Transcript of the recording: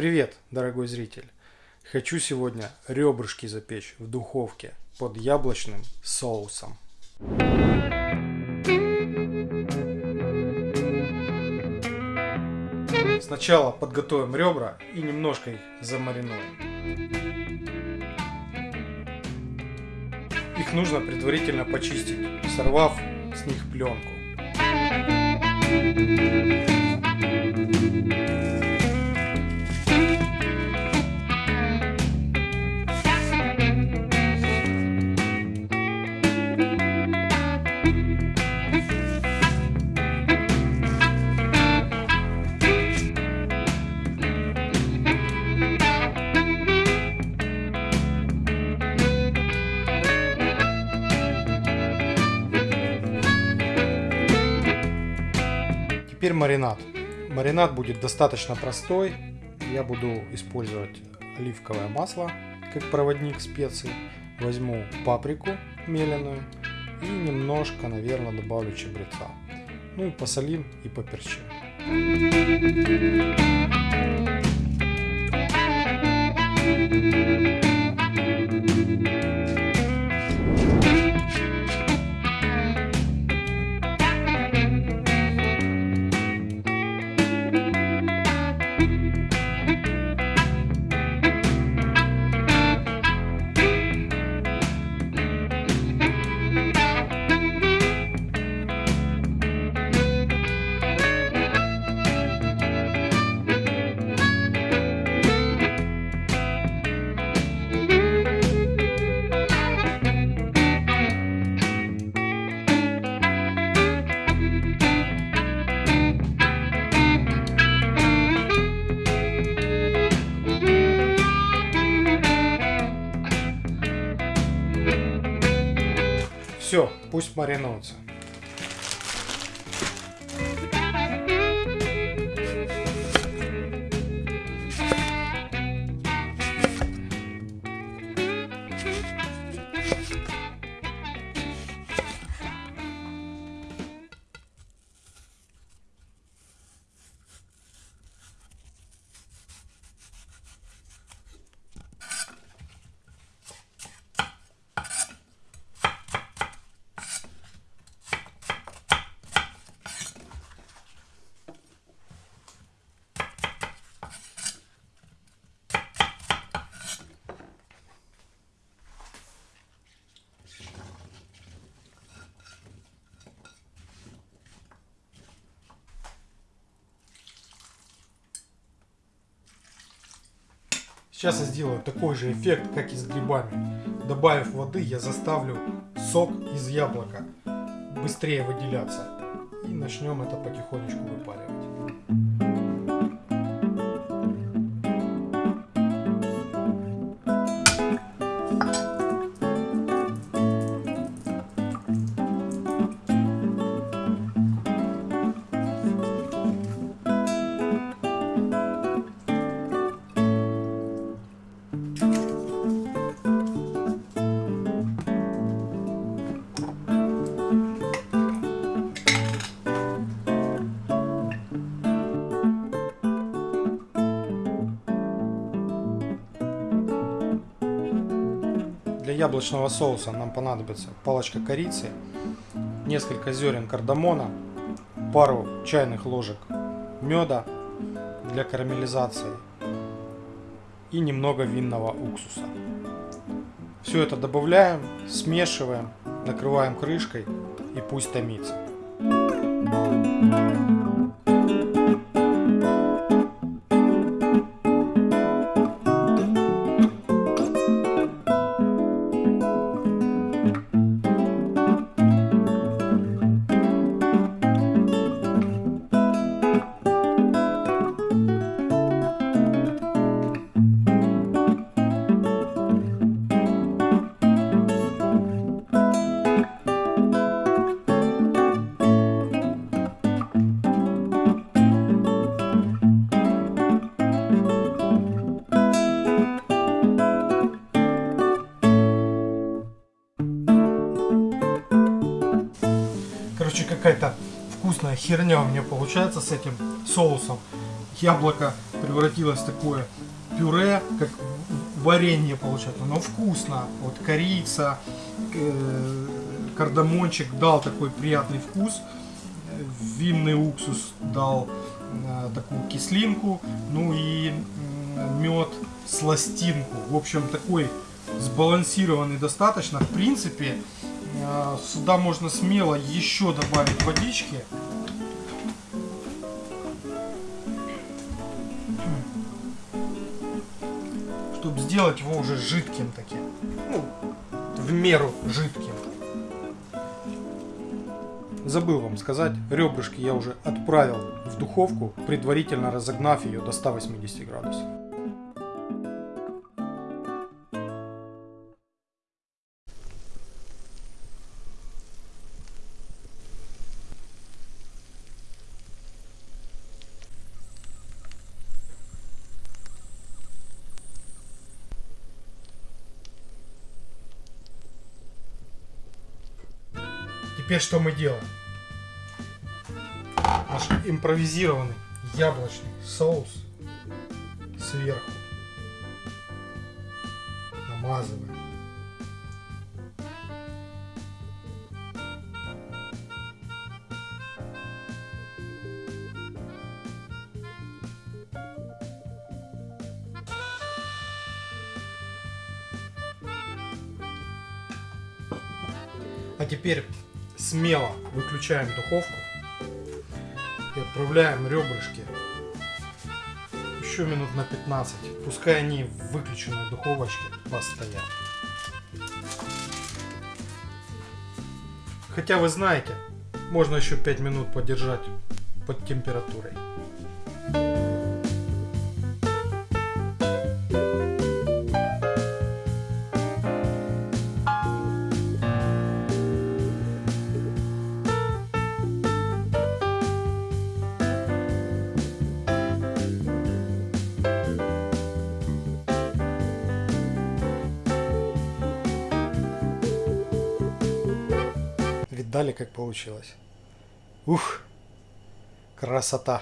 Привет, дорогой зритель! Хочу сегодня ребрышки запечь в духовке под яблочным соусом. Сначала подготовим ребра и немножко их замаринуем. Их нужно предварительно почистить, сорвав с них пленку. Теперь маринад. Маринад будет достаточно простой. Я буду использовать оливковое масло как проводник специй. Возьму паприку меленую и немножко, наверное, добавлю чабреца. Ну и посолим и поперчим. Все, Сейчас я сделаю такой же эффект, как и с грибами. Добавив воды, я заставлю сок из яблока быстрее выделяться. И начнем это потихонечку выпаривать. Для яблочного соуса нам понадобится палочка корицы, несколько зерен кардамона, пару чайных ложек меда для карамелизации и немного винного уксуса. Все это добавляем, смешиваем, накрываем крышкой и пусть томится. Какая-то вкусная херня у меня получается с этим соусом. яблоко превратилось в такое пюре, как варенье получается, но вкусно. Вот корица, э, кардамончик дал такой приятный вкус, винный уксус дал э, такую кислинку, ну и мед сластинку. В общем, такой сбалансированный достаточно. В принципе, сюда можно смело еще добавить водички. Чтобы сделать его уже жидким таким. Ну, в меру жидким. Забыл вам сказать, ребрышки я уже отправил в духовку, предварительно разогнав ее до 180 градусов. Теперь что мы делаем? Наш импровизированный яблочный соус сверху намазываем. А теперь смело выключаем духовку и отправляем ребрышки еще минут на 15. Пускай они в выключенной духовочке постоят. Хотя вы знаете, можно еще 5 минут подержать под температурой. Видали, как получилось? Ух, красота!